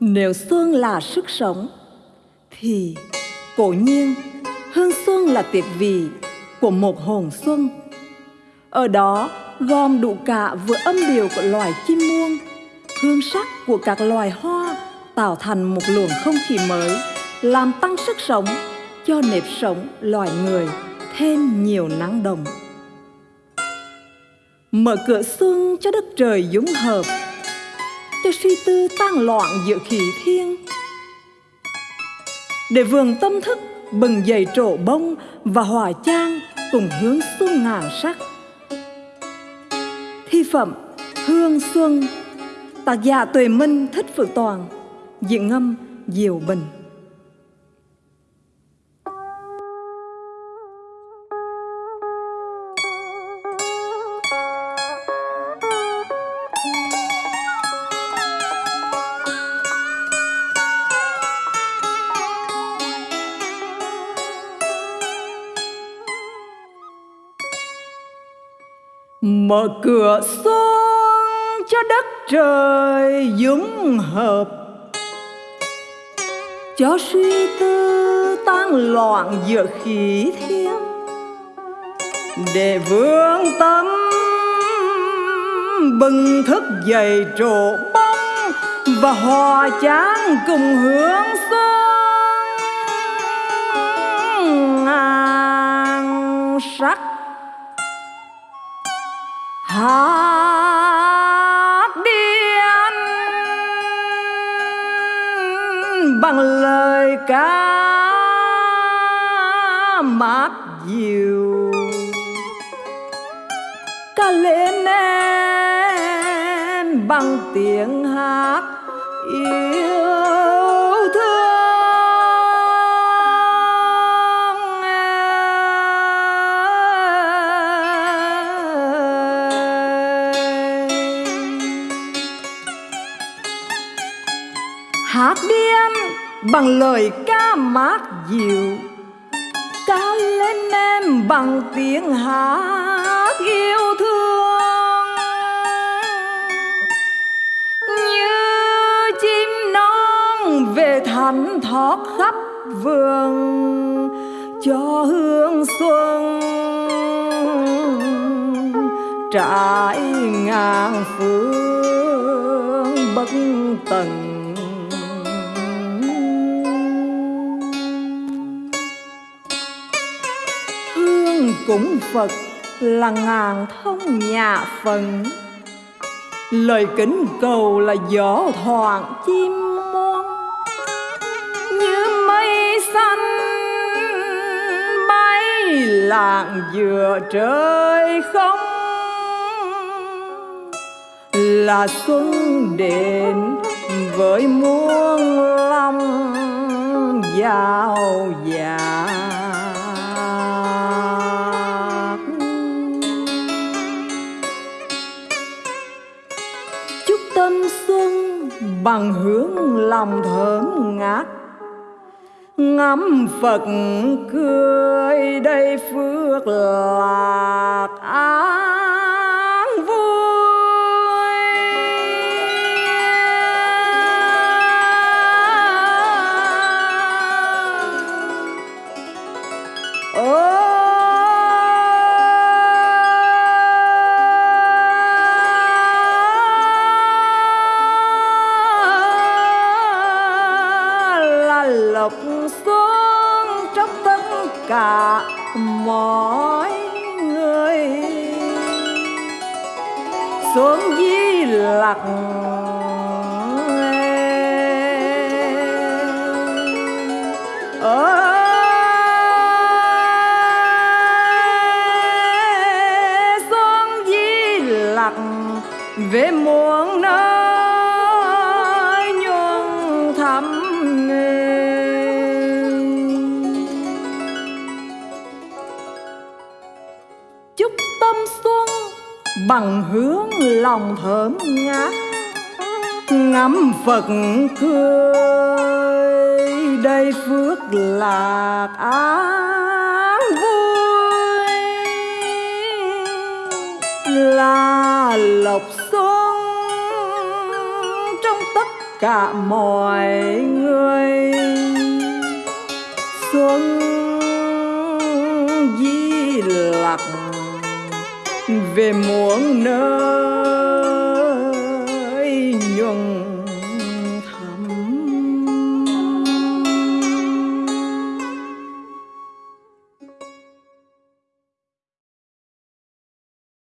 Nếu xuân là sức sống, Thì cổ nhiên hương xuân là tiệc vị của một hồn xuân. Ở đó, gom đủ cả vừa âm điệu của loài chim muông, Hương sắc của các loài hoa tạo thành một luồng không khí mới, Làm tăng sức sống cho nếp sống loài người thêm nhiều năng động. Mở cửa xuân cho đất trời dũng hợp cho suy tư tan loạn giữa khí thiên để vườn tâm thức, bừng dậy trổ bông và hòa trang cùng hướng xuân ngàn sắc. Thi phẩm, hương xuân, tác giả tuệ minh, thích phượng toàn, diễn ngâm diệu bình. Mở cửa xuân cho đất trời dũng hợp. Cho suy tư tan loạn giữa khí thiên để vương tâm bừng thức dậy trổ bông và hòa chán cùng hướng xuân ngàn sắc hát điên bằng lời ca mát dịu. Ca lên em bằng tiếng hát yêu. Hát đi anh bằng lời ca mát dịu. Ca lên em bằng tiếng hát yêu thương. Như chim non về thẳm thót khắp vườn cho hương xuân. Trải ngàn phương bất tận cúng Phật là ngàn thông nhà phần Lời kính cầu là gió thoảng chim muôn Như mây xanh, bay lạng giữa trời không. Là xuân đến với muôn lòng giàu dạng xuân bằng hướng lòng thơm ngát. Ngắm Phật cười đây phước lạc an vui. Oh lộc xuống trong tất cả mọi người. Xuống di lặc ở xuống di lặc về muôn bằng hướng lòng thơm ngát. Ngắm Phật cười đây phước lạc an vui. Là lộc xuân trong tất cả mọi người. Xuân di lạc về muôn nơi.